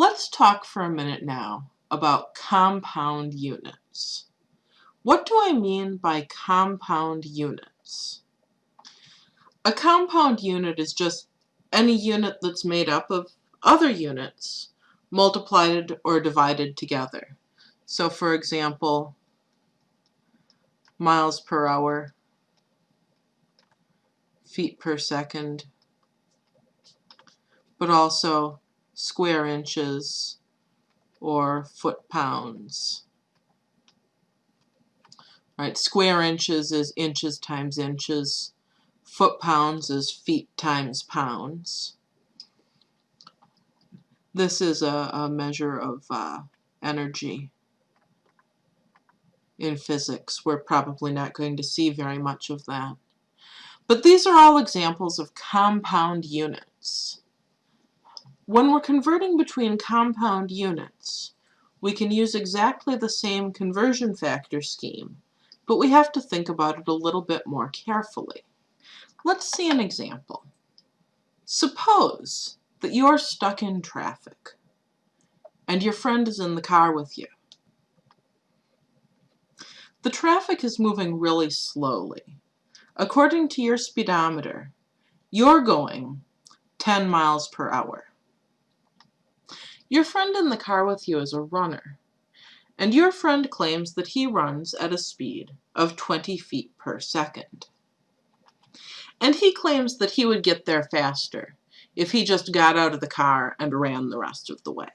Let's talk for a minute now about compound units. What do I mean by compound units? A compound unit is just any unit that's made up of other units multiplied or divided together. So for example, miles per hour, feet per second, but also square inches or foot pounds. Right, square inches is inches times inches. Foot pounds is feet times pounds. This is a, a measure of uh, energy in physics. We're probably not going to see very much of that. But these are all examples of compound units. When we're converting between compound units, we can use exactly the same conversion factor scheme, but we have to think about it a little bit more carefully. Let's see an example. Suppose that you're stuck in traffic and your friend is in the car with you. The traffic is moving really slowly. According to your speedometer, you're going 10 miles per hour. Your friend in the car with you is a runner, and your friend claims that he runs at a speed of 20 feet per second. And he claims that he would get there faster if he just got out of the car and ran the rest of the way.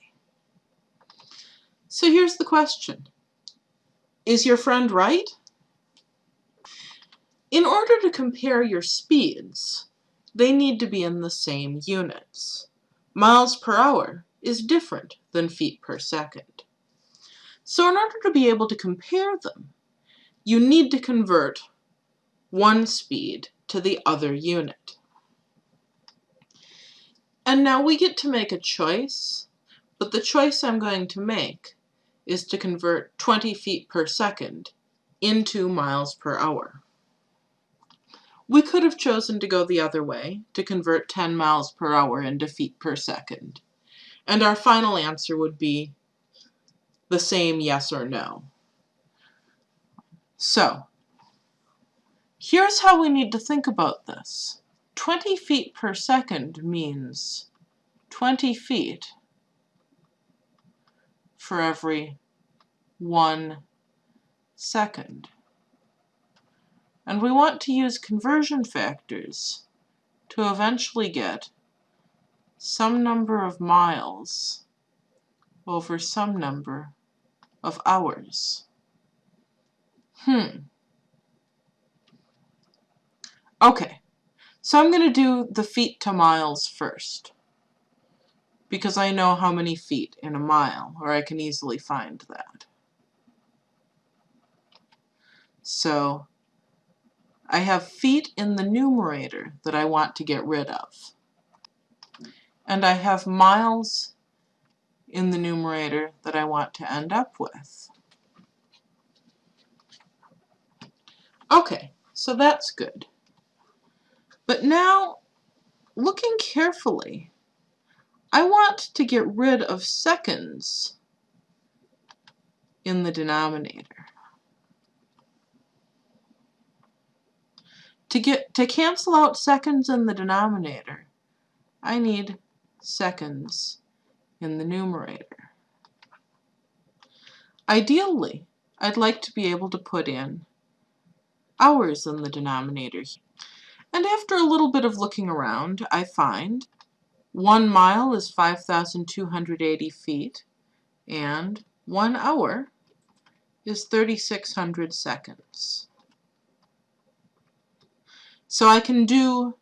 So here's the question. Is your friend right? In order to compare your speeds, they need to be in the same units. Miles per hour is different than feet per second. So in order to be able to compare them, you need to convert one speed to the other unit. And now we get to make a choice, but the choice I'm going to make is to convert 20 feet per second into miles per hour. We could have chosen to go the other way, to convert 10 miles per hour into feet per second. And our final answer would be the same yes or no. So, here's how we need to think about this. 20 feet per second means 20 feet for every one second. And we want to use conversion factors to eventually get some number of miles over some number of hours. Hmm. Okay, so I'm going to do the feet to miles first because I know how many feet in a mile, or I can easily find that. So I have feet in the numerator that I want to get rid of. And I have miles in the numerator that I want to end up with. Okay, so that's good. But now, looking carefully, I want to get rid of seconds in the denominator. To get to cancel out seconds in the denominator, I need seconds in the numerator. Ideally, I'd like to be able to put in hours in the denominator. And after a little bit of looking around, I find one mile is 5,280 feet, and one hour is 3,600 seconds. So I can do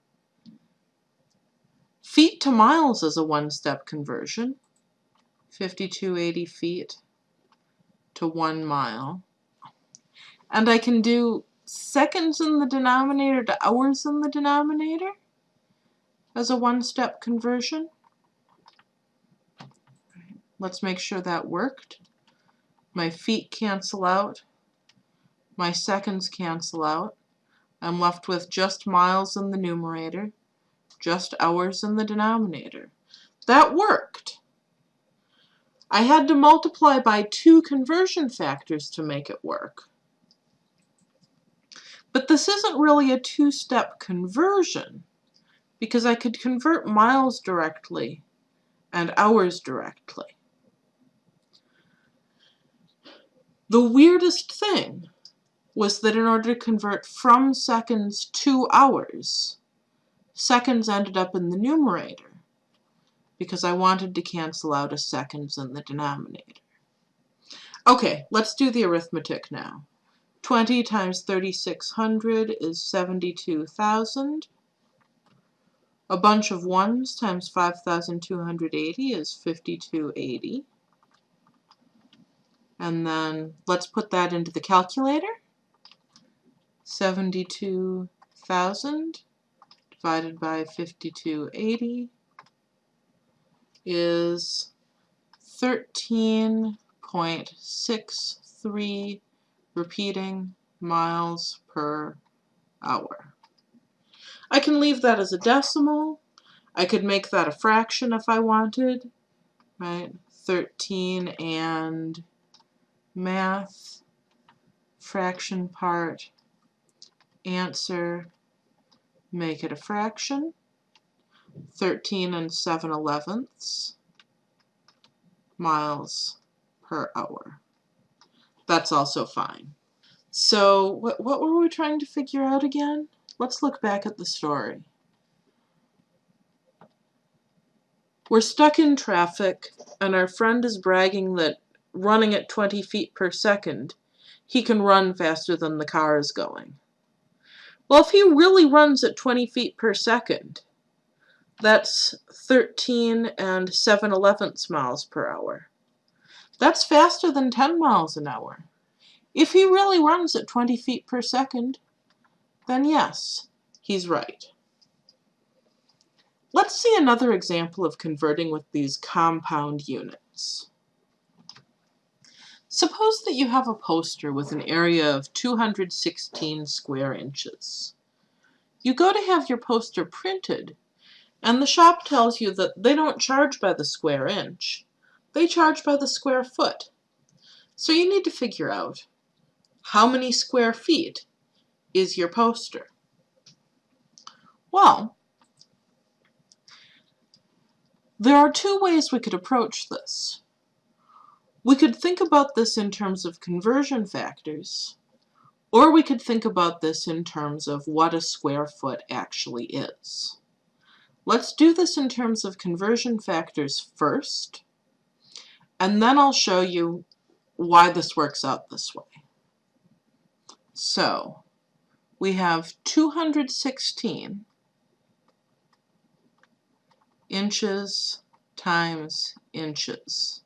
feet to miles is a one-step conversion, 5280 feet to one mile. And I can do seconds in the denominator to hours in the denominator as a one-step conversion. Let's make sure that worked. My feet cancel out. My seconds cancel out. I'm left with just miles in the numerator, just hours in the denominator. That worked. I had to multiply by two conversion factors to make it work. But this isn't really a two-step conversion because I could convert miles directly and hours directly. The weirdest thing was that in order to convert from seconds to hours, seconds ended up in the numerator because I wanted to cancel out a seconds in the denominator. Okay, let's do the arithmetic now. 20 times 3600 is 72,000. A bunch of ones times 5,280 is 5280. And then let's put that into the calculator. 72,000 divided by 5280 is 13.63 repeating miles per hour. I can leave that as a decimal. I could make that a fraction if I wanted, right? 13 and math, fraction part, answer, make it a fraction. 13 and 7 elevenths miles per hour. That's also fine. So what, what were we trying to figure out again? Let's look back at the story. We're stuck in traffic, and our friend is bragging that running at 20 feet per second, he can run faster than the car is going. Well, if he really runs at 20 feet per second, that's 13 and 7 elevenths miles per hour. That's faster than 10 miles an hour. If he really runs at 20 feet per second, then yes, he's right. Let's see another example of converting with these compound units. Suppose that you have a poster with an area of 216 square inches. You go to have your poster printed, and the shop tells you that they don't charge by the square inch. They charge by the square foot. So you need to figure out how many square feet is your poster? Well, there are two ways we could approach this. We could think about this in terms of conversion factors, or we could think about this in terms of what a square foot actually is. Let's do this in terms of conversion factors first, and then I'll show you why this works out this way. So, we have 216 inches times inches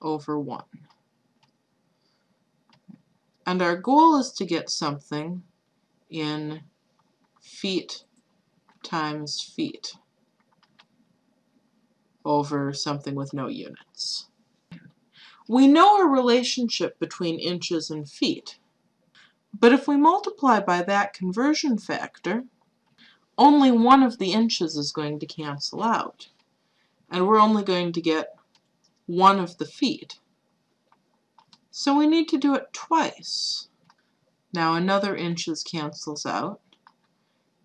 over 1. And our goal is to get something in feet times feet over something with no units. We know a relationship between inches and feet, but if we multiply by that conversion factor, only one of the inches is going to cancel out, and we're only going to get one of the feet. So we need to do it twice. Now another inches cancels out,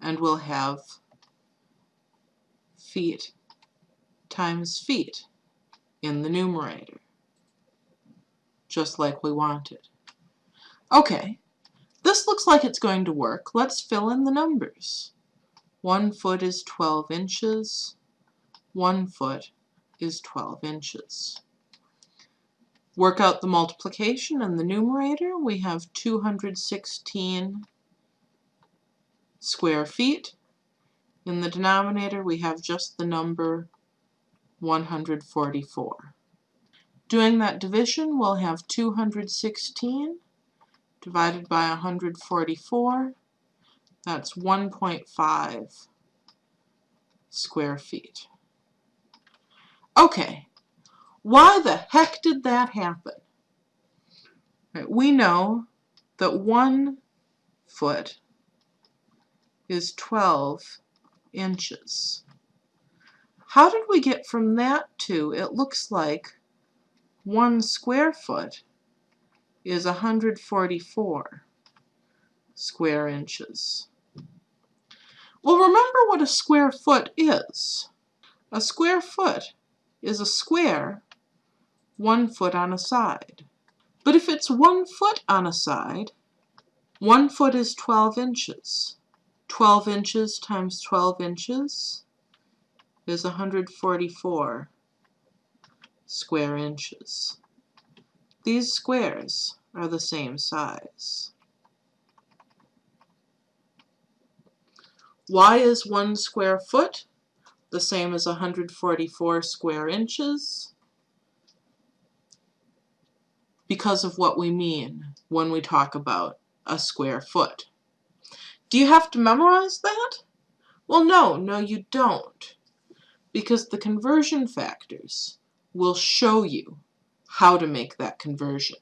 and we'll have feet times feet in the numerator just like we wanted. Okay, this looks like it's going to work. Let's fill in the numbers. One foot is 12 inches. One foot is 12 inches. Work out the multiplication in the numerator. We have 216 square feet. In the denominator, we have just the number 144. Doing that division, we'll have 216 divided by 144. That's 1.5 square feet. Okay, why the heck did that happen? We know that one foot is 12 inches. How did we get from that to, it looks like one square foot is 144 square inches. Well, remember what a square foot is. A square foot is a square one foot on a side. But if it's one foot on a side, one foot is 12 inches. 12 inches times 12 inches is 144 square inches. These squares are the same size. Why is one square foot the same as 144 square inches? Because of what we mean when we talk about a square foot. Do you have to memorize that? Well, no, no, you don't. Because the conversion factors will show you how to make that conversion.